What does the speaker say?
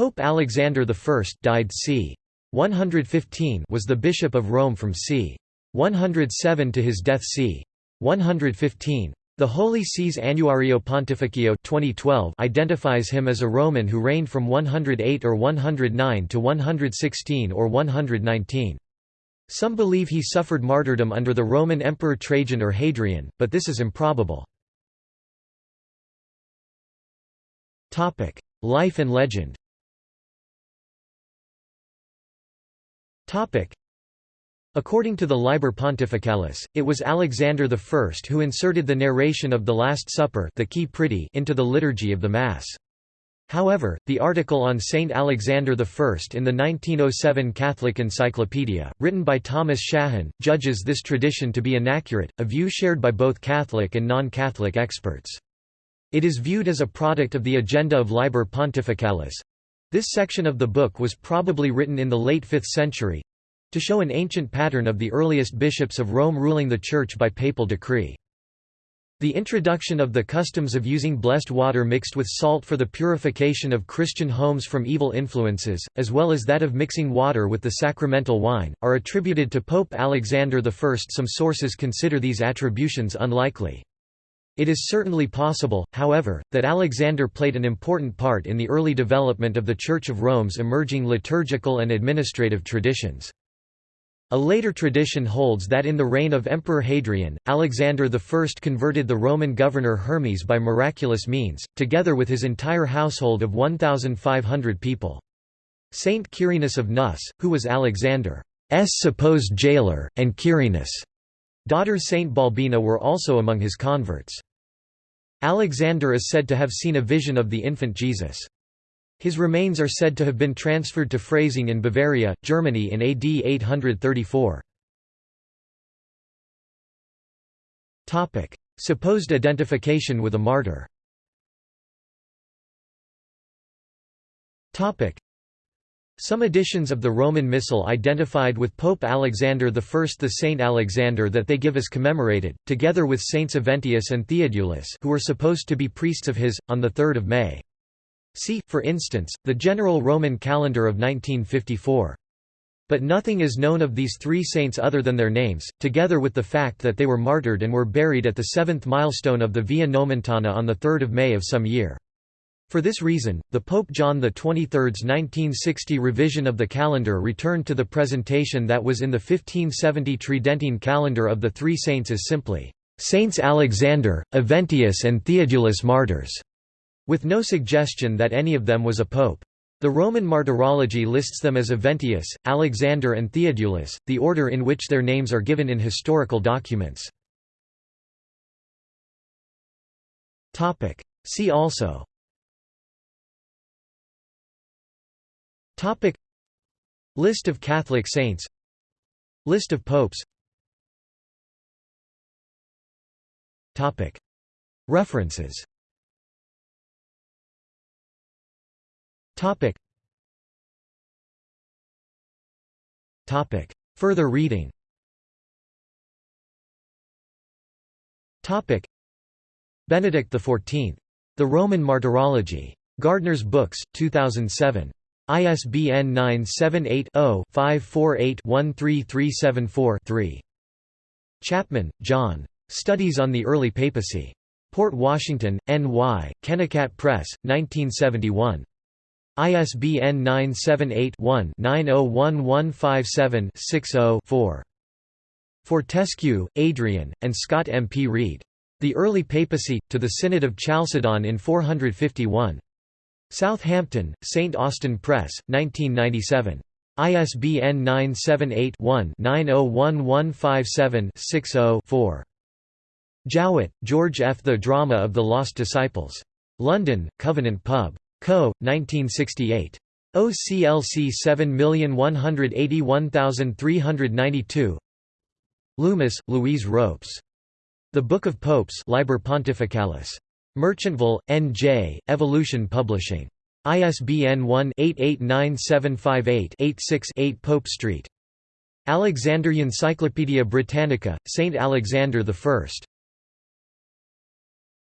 Pope Alexander I died c. 115 was the Bishop of Rome from c. 107 to his death c. 115. The Holy See's Annuario Pontificio 2012 identifies him as a Roman who reigned from 108 or 109 to 116 or 119. Some believe he suffered martyrdom under the Roman Emperor Trajan or Hadrian, but this is improbable. Life and legend According to the Liber Pontificalis, it was Alexander I who inserted the narration of the Last Supper the Qui Pridie into the liturgy of the Mass. However, the article on Saint Alexander I in the 1907 Catholic Encyclopedia, written by Thomas Shahan, judges this tradition to be inaccurate, a view shared by both Catholic and non-Catholic experts. It is viewed as a product of the agenda of Liber Pontificalis, this section of the book was probably written in the late 5th century to show an ancient pattern of the earliest bishops of Rome ruling the Church by papal decree. The introduction of the customs of using blessed water mixed with salt for the purification of Christian homes from evil influences, as well as that of mixing water with the sacramental wine, are attributed to Pope Alexander I. Some sources consider these attributions unlikely. It is certainly possible, however, that Alexander played an important part in the early development of the Church of Rome's emerging liturgical and administrative traditions. A later tradition holds that in the reign of Emperor Hadrian, Alexander I converted the Roman governor Hermes by miraculous means, together with his entire household of 1,500 people. Saint Quirinus of Neuss, who was Alexander's supposed jailer, and Quirinus' daughter Saint Balbina were also among his converts. Alexander is said to have seen a vision of the infant Jesus. His remains are said to have been transferred to Freising in Bavaria, Germany in AD 834. Supposed identification with a martyr some editions of the Roman Missal identified with Pope Alexander I the Saint Alexander that they give as commemorated, together with Saints Aventius and Theodulus who were supposed to be priests of his, on 3 May. See, for instance, the General Roman Calendar of 1954. But nothing is known of these three saints other than their names, together with the fact that they were martyred and were buried at the seventh milestone of the Via Nomentana on 3 May of some year. For this reason, the Pope John XXIII's 1960 revision of the calendar returned to the presentation that was in the 1570 Tridentine calendar of the three saints as simply, "'Saints Alexander, Aventius and Theodulus Martyrs", with no suggestion that any of them was a pope. The Roman martyrology lists them as Aventius, Alexander and Theodulus, the order in which their names are given in historical documents. See also Topic. List of Catholic saints. List of popes. Topic. References. Topic. Topic. Further reading. Topic. Benedict XIV. The Roman Martyrology. Gardner's Books, 2007. ISBN 978-0-548-13374-3. Chapman, John. Studies on the Early Papacy. Port Washington, N.Y., Kennikat Press, 1971. ISBN 978-1-901157-60-4. Fortescue, Adrian, and Scott M. P. Reid. The Early Papacy, to the Synod of Chalcedon in 451. Southampton, St. Austin Press, 1997. ISBN 978-1-901157-60-4. Jowett, George F. The Drama of the Lost Disciples. London, Covenant Pub. Co., 1968. OCLC 7181392 Loomis, Louise Ropes. The Book of Popes Liber Pontificalis. Merchantville, N.J., Evolution Publishing. ISBN 1-889758-86-8 Pope Street. Alexander I Encyclopaedia Britannica, St. Alexander I.